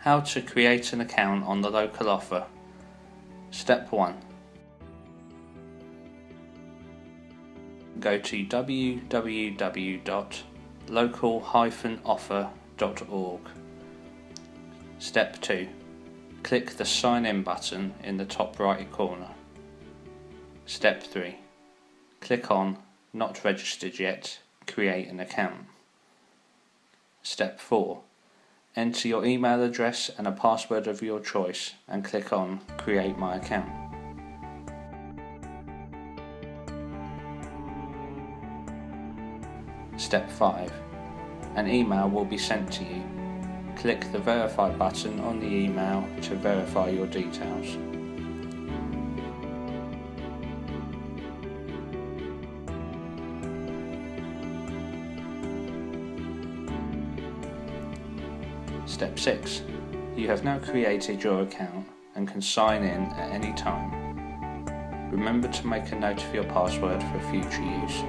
How to create an account on the local offer. Step 1. Go to www.local-offer.org. Step 2. Click the sign in button in the top right corner. Step 3. Click on Not registered yet, create an account. Step 4. Enter your email address and a password of your choice and click on Create my account. Step 5. An email will be sent to you. Click the Verify button on the email to verify your details. Step 6. You have now created your account and can sign in at any time. Remember to make a note of your password for future use.